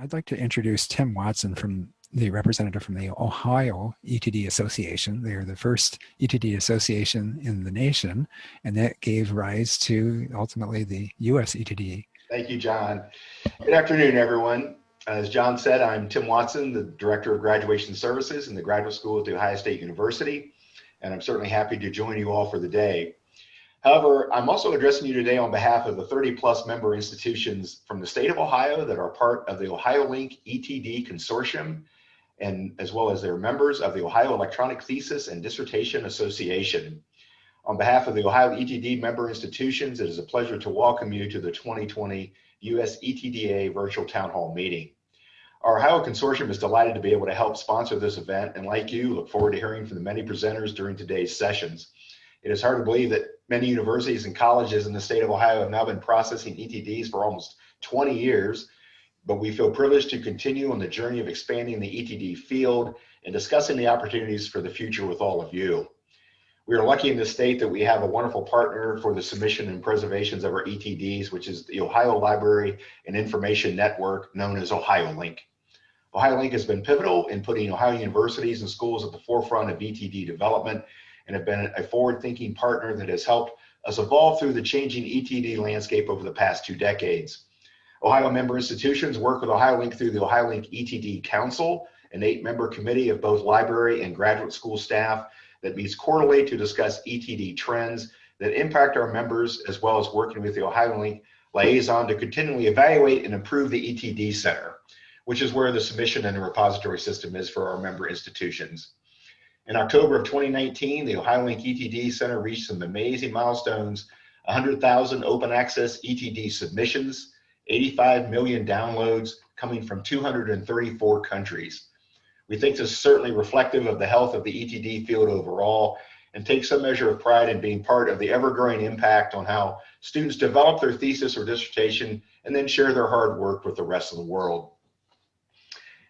I'd like to introduce Tim Watson from the representative from the Ohio ETD Association. They are the first ETD association in the nation, and that gave rise to ultimately the US ETD. Thank you, John. Good afternoon, everyone. As John said, I'm Tim Watson, the Director of Graduation Services in the Graduate School at The Ohio State University, and I'm certainly happy to join you all for the day. However, I'm also addressing you today on behalf of the 30 plus member institutions from the state of Ohio that are part of the OhioLink ETD Consortium, and as well as their members of the Ohio Electronic Thesis and Dissertation Association. On behalf of the Ohio ETD member institutions, it is a pleasure to welcome you to the 2020 US ETDA virtual town hall meeting. Our Ohio Consortium is delighted to be able to help sponsor this event and like you, look forward to hearing from the many presenters during today's sessions. It is hard to believe that many universities and colleges in the state of Ohio have now been processing ETDs for almost 20 years, but we feel privileged to continue on the journey of expanding the ETD field and discussing the opportunities for the future with all of you. We are lucky in the state that we have a wonderful partner for the submission and preservations of our ETDs, which is the Ohio Library and Information Network known as OhioLink. OhioLink has been pivotal in putting Ohio universities and schools at the forefront of ETD development and have been a forward-thinking partner that has helped us evolve through the changing ETD landscape over the past two decades. Ohio member institutions work with OhioLink through the OhioLink ETD Council, an eight-member committee of both library and graduate school staff that meets quarterly to discuss ETD trends that impact our members, as well as working with the OhioLink liaison to continually evaluate and improve the ETD Center, which is where the submission and the repository system is for our member institutions. In October of 2019, the OhioLink ETD Center reached some amazing milestones, 100,000 open access ETD submissions, 85 million downloads coming from 234 countries. We think this is certainly reflective of the health of the ETD field overall and take some measure of pride in being part of the ever-growing impact on how students develop their thesis or dissertation and then share their hard work with the rest of the world.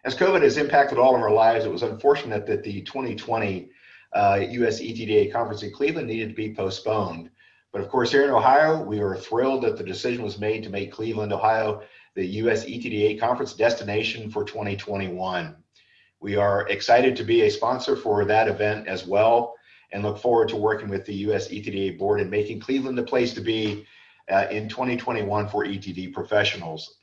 As COVID has impacted all of our lives, it was unfortunate that the 2020 uh, US ETDA conference in Cleveland needed to be postponed. But of course, here in Ohio, we are thrilled that the decision was made to make Cleveland, Ohio, the US ETDA conference destination for 2021. We are excited to be a sponsor for that event as well and look forward to working with the US ETDA board and making Cleveland the place to be uh, in 2021 for ETD professionals.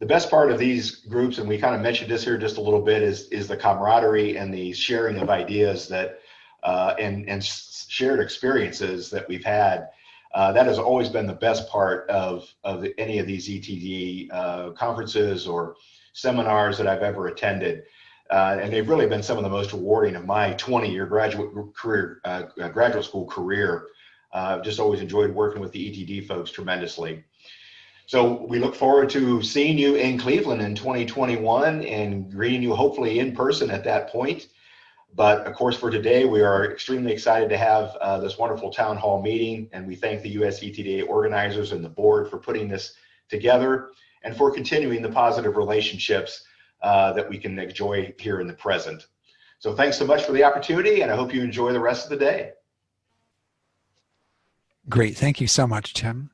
The best part of these groups, and we kind of mentioned this here just a little bit, is, is the camaraderie and the sharing of ideas that uh, and, and shared experiences that we've had. Uh, that has always been the best part of, of any of these ETD uh, conferences or seminars that I've ever attended. Uh, and they've really been some of the most rewarding of my 20 year graduate career, uh, graduate school career. I've just always enjoyed working with the ETD folks tremendously. So we look forward to seeing you in Cleveland in 2021 and greeting you hopefully in person at that point. But of course, for today, we are extremely excited to have uh, this wonderful town hall meeting, and we thank the US ETDA organizers and the board for putting this together and for continuing the positive relationships uh, that we can enjoy here in the present. So thanks so much for the opportunity, and I hope you enjoy the rest of the day. Great. Thank you so much, Tim.